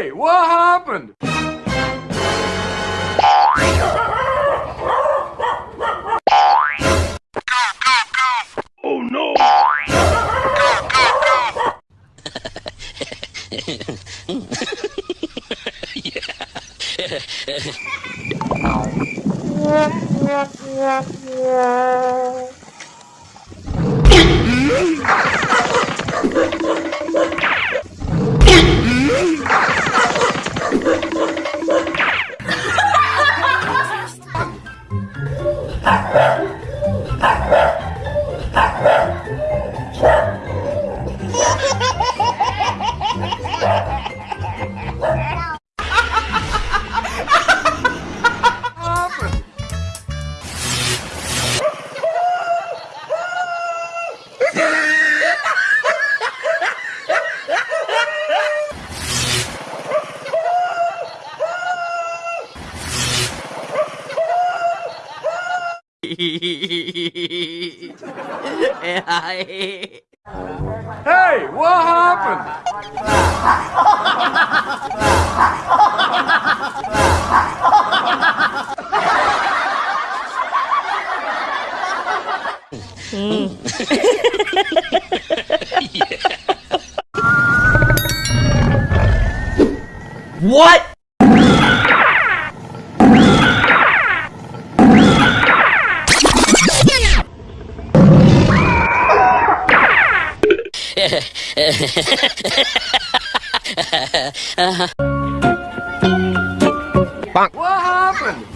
Hey, what happened? Oh no! happened? Hey, what happened? What? Uh-huh. What happened?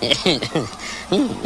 No!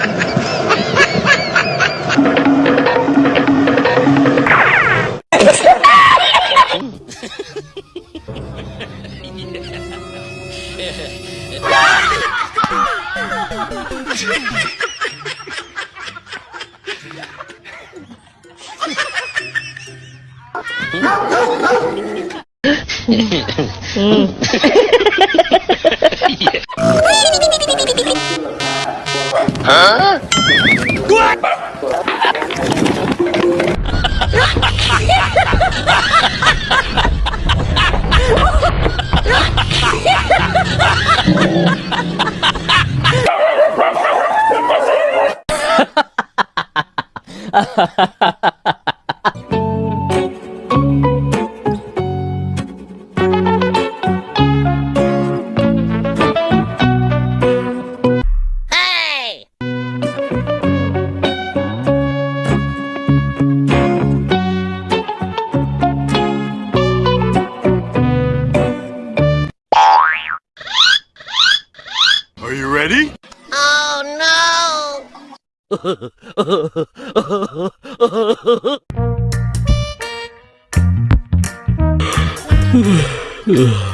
Are you ready? Hey,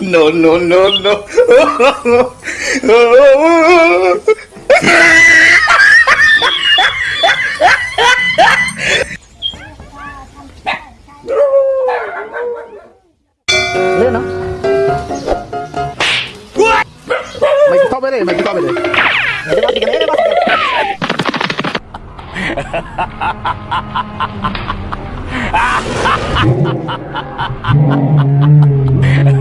no, no, no, no. Lên nó. Mày to bên này, mày to bên này. Mày to bên này. Ha ha ha ha ha ha ha ha ha ha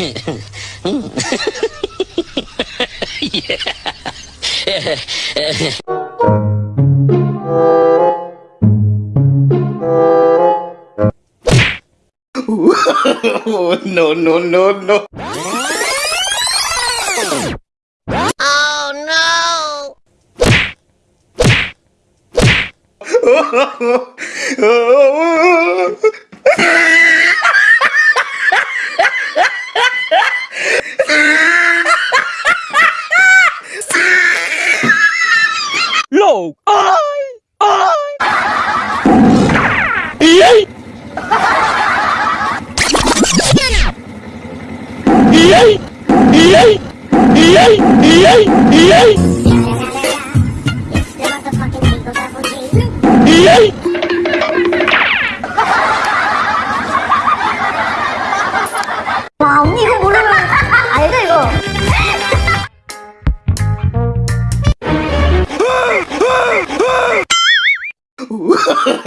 Oh, no, no, no, no. Oh, no.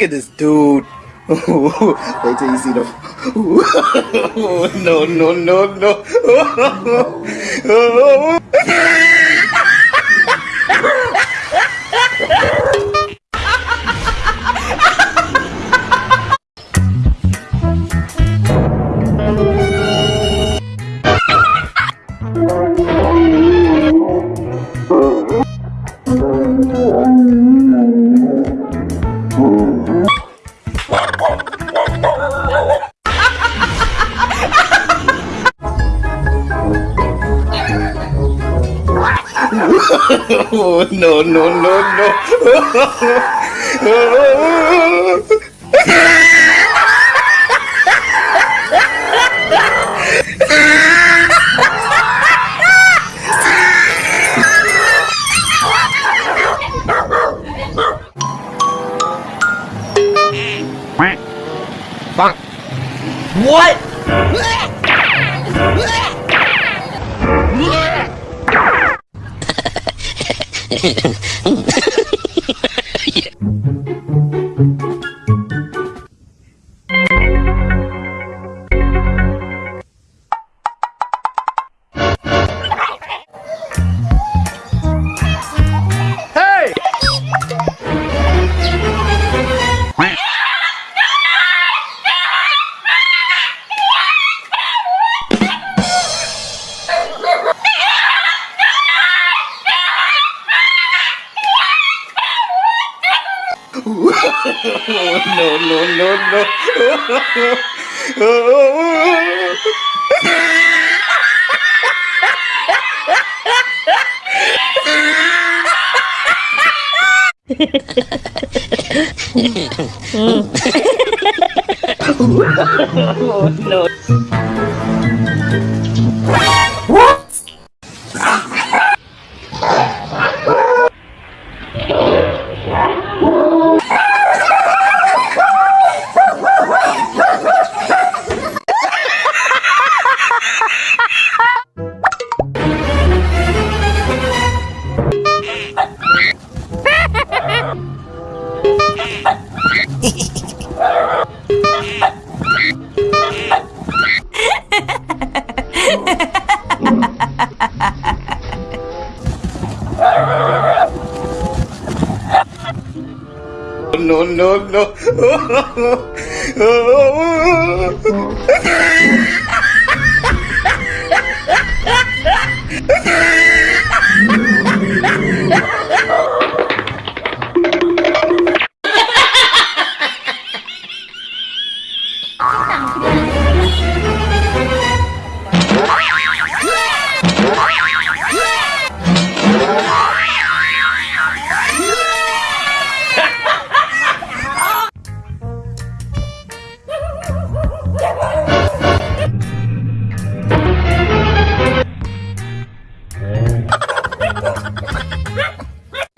Look at this dude. Wait till you see the. no, no, no, no. Oh, no, no, no, no. What? Hey! no, no, no, no. oh, No, no, no.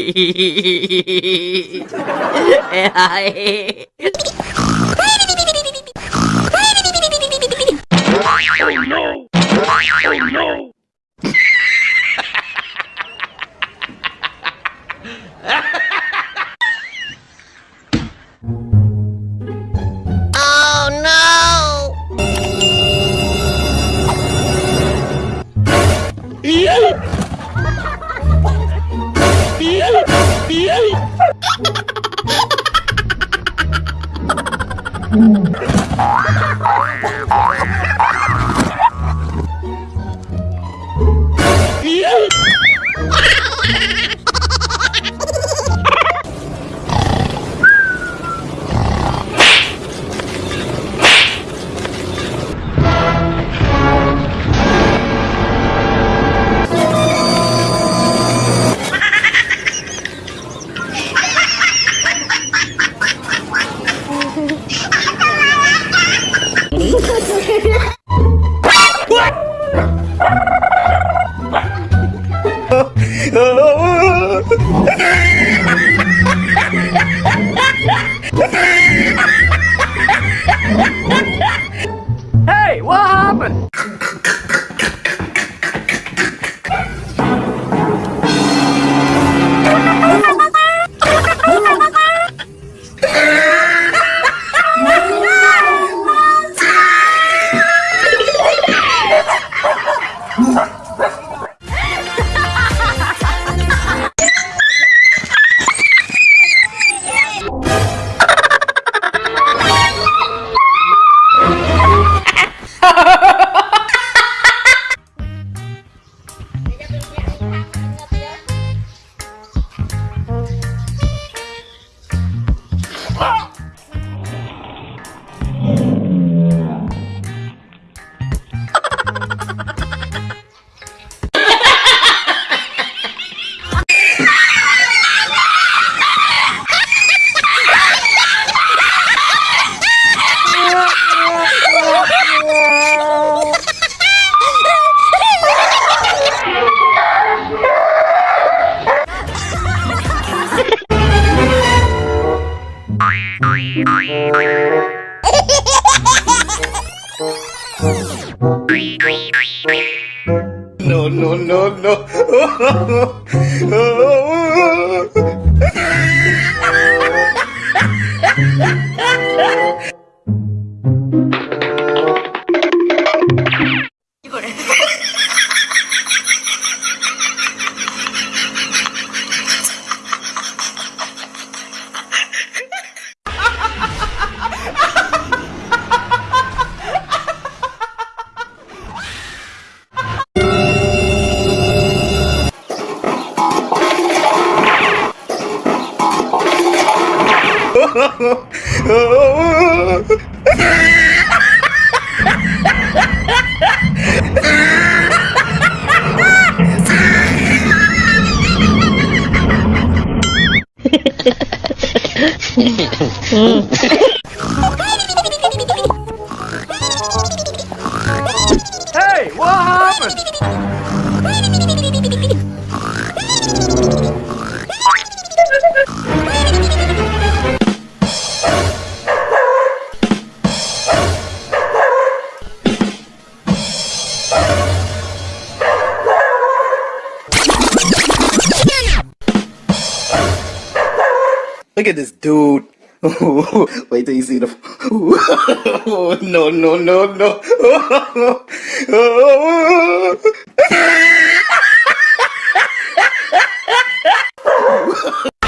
Oh Ha ha! Ah! No, no, no, no. Hey, what happened? Look at this dude. Wait till you see the. No, no, no, no.